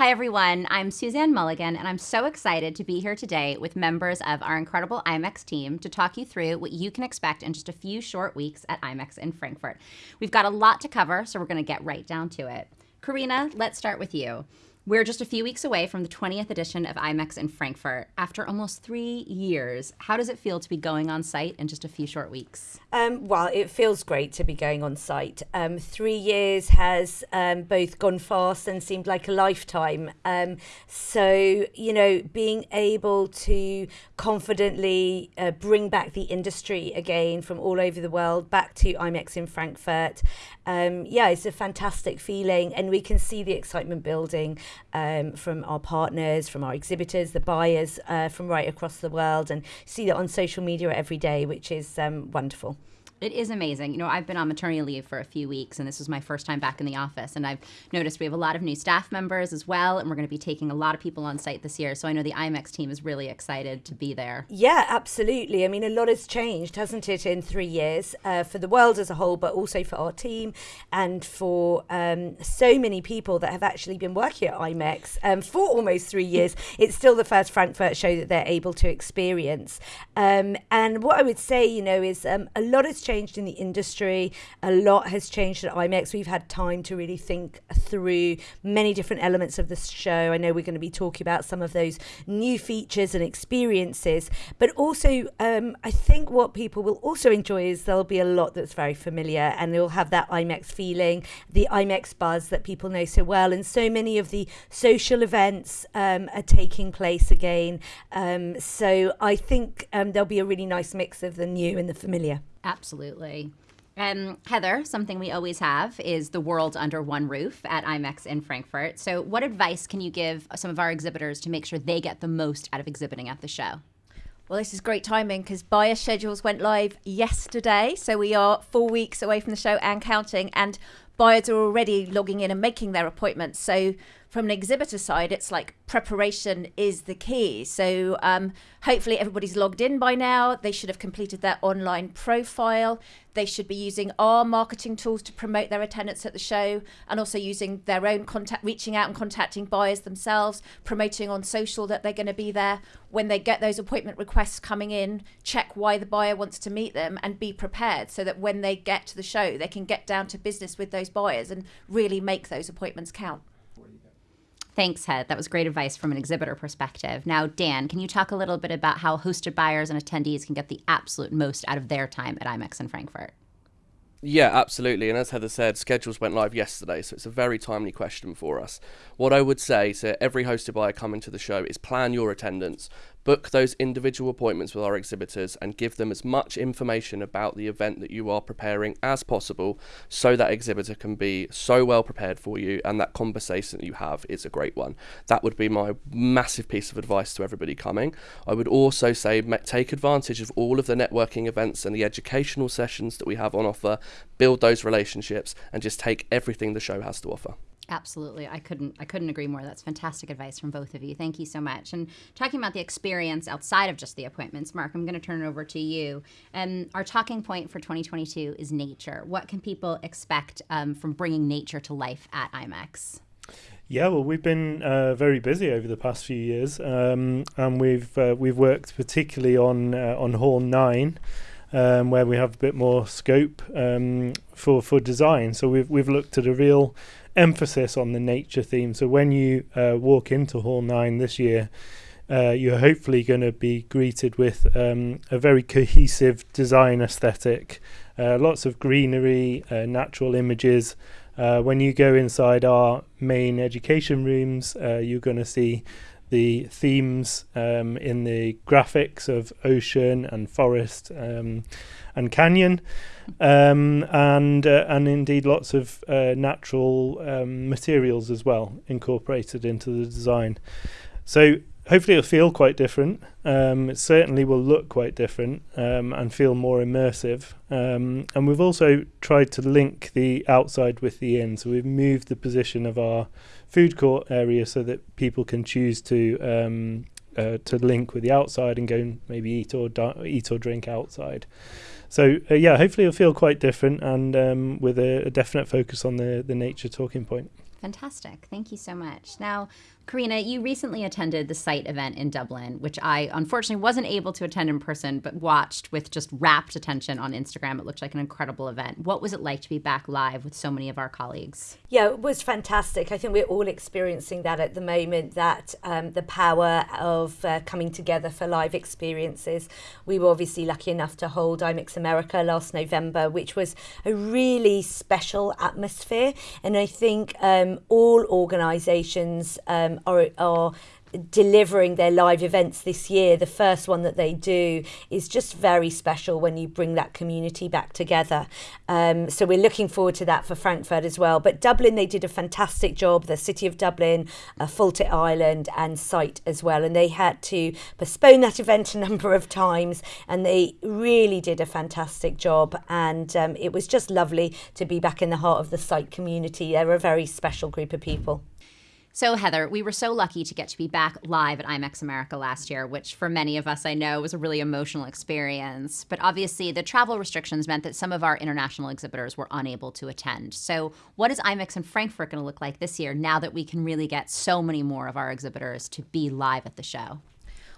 Hi, everyone. I'm Suzanne Mulligan, and I'm so excited to be here today with members of our incredible IMEX team to talk you through what you can expect in just a few short weeks at IMEX in Frankfurt. We've got a lot to cover, so we're going to get right down to it. Carina, let's start with you. We're just a few weeks away from the 20th edition of IMEX in Frankfurt. After almost three years, how does it feel to be going on site in just a few short weeks? Um, well, it feels great to be going on site. Um, three years has um, both gone fast and seemed like a lifetime. Um, so, you know, being able to confidently uh, bring back the industry again from all over the world back to IMEX in Frankfurt, um, yeah, it's a fantastic feeling. And we can see the excitement building um, from our partners, from our exhibitors, the buyers uh, from right across the world, and see that on social media every day, which is um, wonderful. It is amazing. You know, I've been on maternity leave for a few weeks, and this was my first time back in the office. And I've noticed we have a lot of new staff members as well, and we're going to be taking a lot of people on site this year. So I know the IMEX team is really excited to be there. Yeah, absolutely. I mean, a lot has changed, hasn't it, in three years uh, for the world as a whole, but also for our team and for um, so many people that have actually been working at IMEX um, for almost three years. It's still the first Frankfurt show that they're able to experience. Um, and what I would say, you know, is um, a lot has changed changed in the industry. A lot has changed at IMEX. We've had time to really think through many different elements of the show. I know we're going to be talking about some of those new features and experiences, but also um, I think what people will also enjoy is there'll be a lot that's very familiar and they'll have that IMEX feeling, the IMEX buzz that people know so well. And so many of the social events um, are taking place again. Um, so I think um, there'll be a really nice mix of the new and the familiar. Absolutely. Um, Heather, something we always have is the world under one roof at IMEX in Frankfurt. So, what advice can you give some of our exhibitors to make sure they get the most out of exhibiting at the show? Well, this is great timing because buyer schedules went live yesterday. So, we are four weeks away from the show and counting, and buyers are already logging in and making their appointments. So, from an exhibitor side, it's like preparation is the key. So um, hopefully everybody's logged in by now. They should have completed their online profile. They should be using our marketing tools to promote their attendance at the show and also using their own contact, reaching out and contacting buyers themselves, promoting on social that they're going to be there. When they get those appointment requests coming in, check why the buyer wants to meet them and be prepared so that when they get to the show, they can get down to business with those buyers and really make those appointments count. Thanks, Head. That was great advice from an exhibitor perspective. Now, Dan, can you talk a little bit about how hosted buyers and attendees can get the absolute most out of their time at IMEX in Frankfurt? Yeah, absolutely. And as Heather said, schedules went live yesterday, so it's a very timely question for us. What I would say to every hosted buyer coming to the show is plan your attendance book those individual appointments with our exhibitors and give them as much information about the event that you are preparing as possible so that exhibitor can be so well prepared for you and that conversation that you have is a great one. That would be my massive piece of advice to everybody coming. I would also say take advantage of all of the networking events and the educational sessions that we have on offer, build those relationships and just take everything the show has to offer. Absolutely. I couldn't I couldn't agree more. That's fantastic advice from both of you. Thank you so much. And talking about the experience outside of just the appointments, Mark, I'm going to turn it over to you. And um, our talking point for 2022 is nature. What can people expect um, from bringing nature to life at IMEX? Yeah, well, we've been uh, very busy over the past few years, um, and we've uh, we've worked particularly on uh, on Hall Nine, um, where we have a bit more scope um, for for design. So we've we've looked at a real emphasis on the nature theme. So when you uh, walk into Hall 9 this year, uh, you're hopefully going to be greeted with um, a very cohesive design aesthetic, uh, lots of greenery, uh, natural images. Uh, when you go inside our main education rooms, uh, you're going to see the themes um, in the graphics of ocean and forest um, and canyon um, and uh, and indeed lots of uh, natural um, materials as well incorporated into the design. So hopefully it'll feel quite different. Um, it certainly will look quite different um, and feel more immersive. Um, and we've also tried to link the outside with the in. So we've moved the position of our food court area so that people can choose to um, uh, to link with the outside and go and maybe eat or eat or drink outside. So uh, yeah, hopefully it'll feel quite different and um, with a, a, definite focus on the the nature talking point. Fantastic. Thank you so much. Now, Carina, you recently attended the site event in Dublin, which I unfortunately wasn't able to attend in person, but watched with just rapt attention on Instagram. It looked like an incredible event. What was it like to be back live with so many of our colleagues? Yeah, it was fantastic. I think we're all experiencing that at the moment, that um, the power of uh, coming together for live experiences. We were obviously lucky enough to hold IMEX America last November, which was a really special atmosphere. And I think um, all organisations um, are, are delivering their live events this year. The first one that they do is just very special when you bring that community back together. Um, so we're looking forward to that for Frankfurt as well. But Dublin, they did a fantastic job. The City of Dublin, uh, Ireland, and Site as well. And they had to postpone that event a number of times, and they really did a fantastic job. And um, it was just lovely to be back in the heart of the Site community. They're a very special group of people. So, Heather, we were so lucky to get to be back live at IMEX America last year, which for many of us I know was a really emotional experience. But obviously, the travel restrictions meant that some of our international exhibitors were unable to attend. So, what is IMEX in Frankfurt going to look like this year now that we can really get so many more of our exhibitors to be live at the show?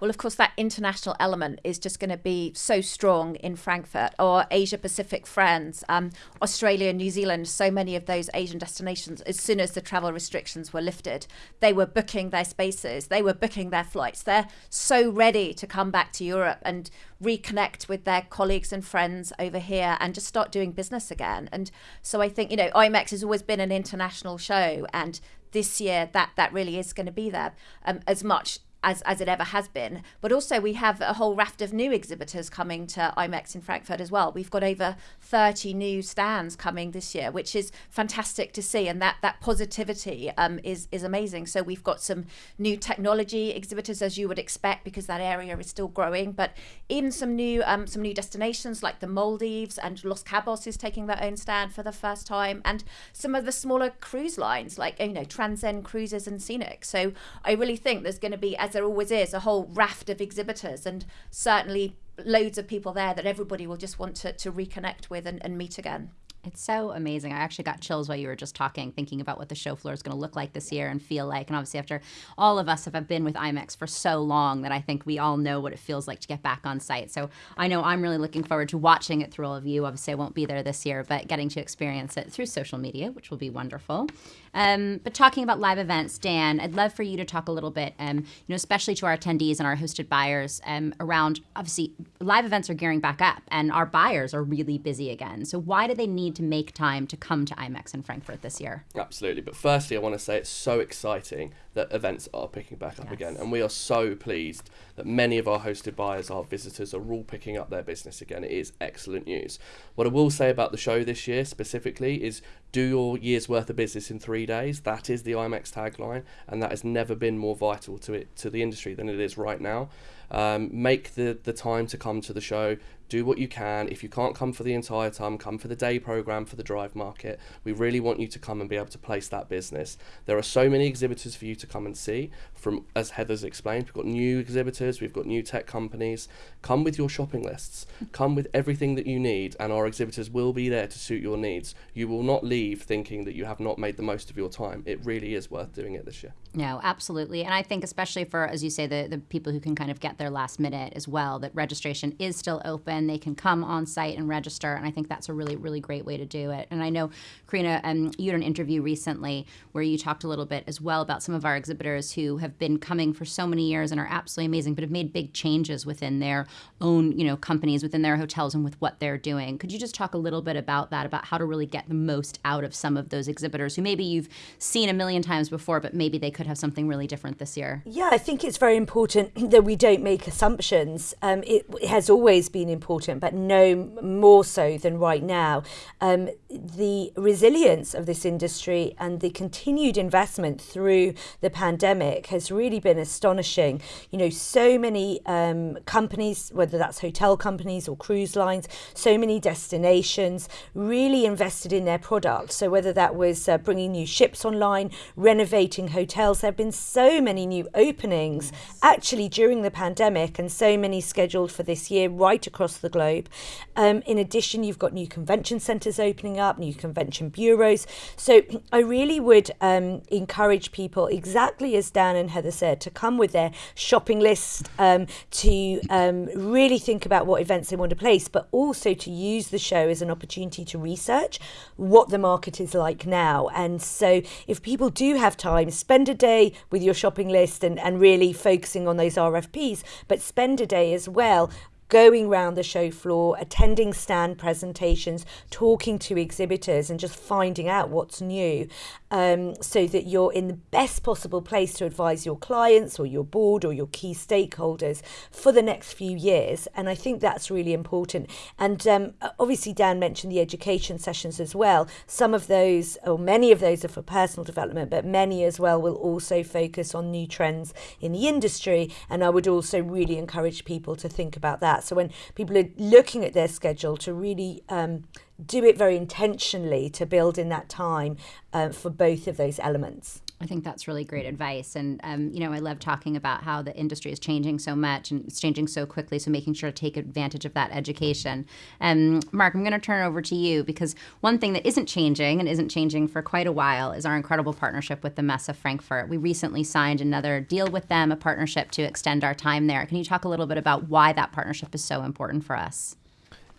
Well, of course, that international element is just going to be so strong in Frankfurt. or Asia Pacific friends, um, Australia, New Zealand, so many of those Asian destinations, as soon as the travel restrictions were lifted, they were booking their spaces, they were booking their flights. They're so ready to come back to Europe and reconnect with their colleagues and friends over here and just start doing business again. And so I think, you know, IMEX has always been an international show and this year that that really is going to be there um, as much as, as it ever has been. But also, we have a whole raft of new exhibitors coming to IMEX in Frankfurt as well. We've got over 30 new stands coming this year, which is fantastic to see. And that, that positivity um, is, is amazing. So, we've got some new technology exhibitors, as you would expect, because that area is still growing. But even some new, um, some new destinations like the Maldives and Los Cabos is taking their own stand for the first time. And some of the smaller cruise lines like, you know, Transcend Cruises and Scenic. So, I really think there's going to be, as there always is, a whole raft of exhibitors and certainly loads of people there that everybody will just want to, to reconnect with and, and meet again. It's so amazing. I actually got chills while you were just talking, thinking about what the show floor is going to look like this year and feel like. And obviously, after all of us have been with IMEX for so long, that I think we all know what it feels like to get back on site. So I know I'm really looking forward to watching it through all of you. Obviously, I won't be there this year, but getting to experience it through social media, which will be wonderful. Um, but talking about live events, Dan, I'd love for you to talk a little bit, um, you know, especially to our attendees and our hosted buyers um, around obviously live events are gearing back up and our buyers are really busy again. So why do they need to make time to come to IMEX in Frankfurt this year? Absolutely. But firstly, I want to say it's so exciting that events are picking back up yes. again. And we are so pleased that many of our hosted buyers, our visitors, are all picking up their business again. It is excellent news. What I will say about the show this year specifically is do your year's worth of business in three days. That is the IMEX tagline, and that has never been more vital to it to the industry than it is right now. Um, make the, the time to come to the show do what you can. If you can't come for the entire time, come for the day program for the drive market. We really want you to come and be able to place that business. There are so many exhibitors for you to come and see. From as Heather's explained, we've got new exhibitors, we've got new tech companies. Come with your shopping lists. come with everything that you need, and our exhibitors will be there to suit your needs. You will not leave thinking that you have not made the most of your time. It really is worth doing it this year. No, absolutely. And I think especially for, as you say, the, the people who can kind of get there last minute as well, that registration is still open. They can come on site and register. And I think that's a really, really great way to do it. And I know, Carina, um, you had an interview recently where you talked a little bit as well about some of our exhibitors who have been coming for so many years and are absolutely amazing, but have made big changes within their own, you know, companies, within their hotels and with what they're doing. Could you just talk a little bit about that, about how to really get the most out of some of those exhibitors who maybe you've seen a million times before, but maybe they could have something really different this year? Yeah, I think it's very important that we don't make assumptions. Um, it, it, has always been important, but no more so than right now. Um, the resilience of this industry and the continued investment through the pandemic has really been astonishing. You know, so many um, companies, whether that's hotel companies or cruise lines, so many destinations really invested in their product. So whether that was uh, bringing new ships online, renovating hotels, there have been so many new openings yes. actually during the pandemic and so many scheduled for this year right across the globe. Um, in addition, you've got new convention centres opening up, new convention bureaus. So I really would um, encourage people, exactly as Dan and Heather said, to come with their shopping list, um, to um, really think about what events they want to place, but also to use the show as an opportunity to research what the market is like now. And so if people do have time, spend a day with your shopping list and, and really focusing on those RFPs, but spend a day as well going around the show floor, attending stand presentations, talking to exhibitors, and just finding out what's new um, so that you're in the best possible place to advise your clients or your board or your key stakeholders for the next few years. And I think that's really important. And um, obviously, Dan mentioned the education sessions as well. Some of those, or many of those, are for personal development, but many as well will also focus on new trends in the industry. And I would also really encourage people to think about that that. So when people are looking at their schedule to really um, do it very intentionally to build in that time uh, for both of those elements. I think that's really great advice. And, um, you know, I love talking about how the industry is changing so much and it's changing so quickly. So making sure to take advantage of that education. Um, Mark, I'm going to turn over to you because one thing that isn't changing and isn't changing for quite a while is our incredible partnership with the Messe Frankfurt. We recently signed another deal with them, a partnership to extend our time there. Can you talk a little bit about why that partnership is so important for us?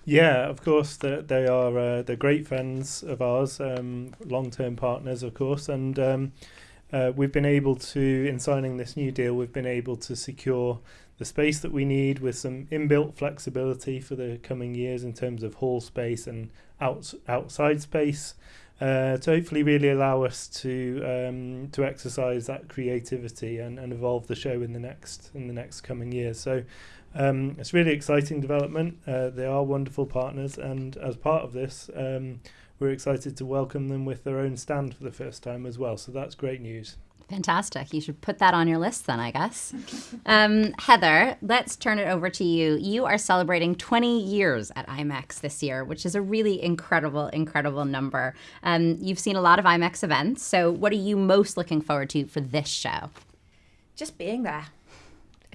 Yeah, of course, they, are uh, they're great friends of ours, um, long-term partners, of course, and um, uh, we've been able to, in signing this new deal, we've been able to secure the space that we need with some inbuilt flexibility for the coming years in terms of hall space and out, outside space. Uh, to hopefully really allow us to um, to exercise that creativity and, and evolve the show in the next in the next coming years. So um, it's really exciting development. Uh, they are wonderful partners, and as part of this, um, we're excited to welcome them with their own stand for the first time as well. So that's great news. Fantastic. You should put that on your list then, I guess. Um, Heather, let's turn it over to you. You are celebrating 20 years at IMEX this year, which is a really incredible, incredible number. Um, you've seen a lot of IMEX events. So, what are you most looking forward to for this show? Just being there.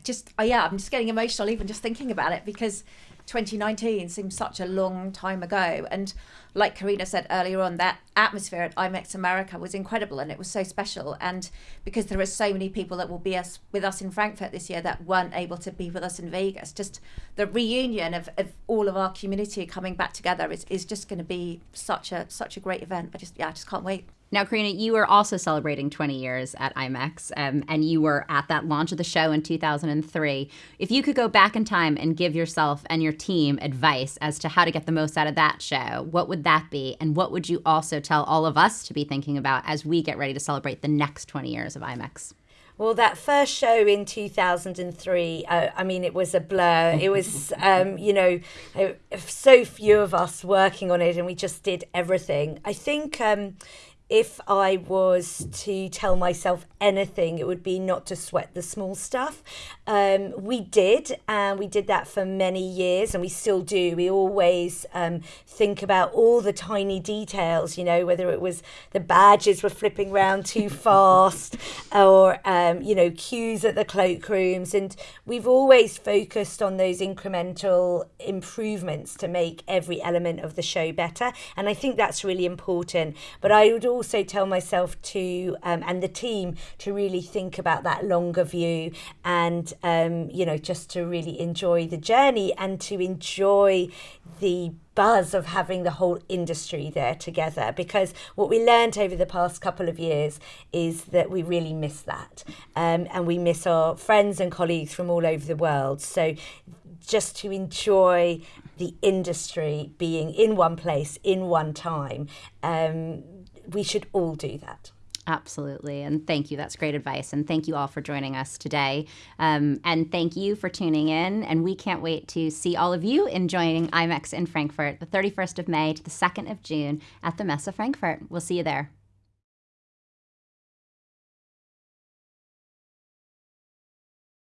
Just, oh yeah, I'm just getting emotional even just thinking about it because 2019 seems such a long time ago. And like Carina said earlier on, that atmosphere at IMEX America was incredible and it was so special. And because there are so many people that will be us with us in Frankfurt this year that weren't able to be with us in Vegas, just the reunion of, of all of our community coming back together is, is just going to be such a such a great event. I just yeah, I just can't wait. Now, Carina, you were also celebrating 20 years at IMEX, um, and you were at that launch of the show in 2003. If you could go back in time and give yourself and your team advice as to how to get the most out of that show, what would that be? And what would you also tell all of us to be thinking about as we get ready to celebrate the next 20 years of IMEX? Well, that first show in 2003, uh, I mean, it was a blur. It was, um, you know, so few of us working on it, and we just did everything. I think. Um, if I was to tell myself anything, it would be not to sweat the small stuff. Um, we did, and we did that for many years, and we still do. We always um, think about all the tiny details, you know, whether it was the badges were flipping around too fast, or, um, you know, queues at the cloakrooms. And we've always focused on those incremental improvements to make every element of the show better. And I think that's really important. But I would also tell myself to, um, and the team, to really think about that longer view and, um, you know, just to really enjoy the journey and to enjoy the buzz of having the whole industry there together. Because what we learned over the past couple of years is that we really miss that. Um, and we miss our friends and colleagues from all over the world. So just to enjoy the industry being in one place in one time um, we should all do that. Absolutely. And thank you. That's great advice. And thank you all for joining us today. Um, and thank you for tuning in. And we can't wait to see all of you enjoying IMEX in Frankfurt the 31st of May to the 2nd of June at the Messe Frankfurt. We'll see you there.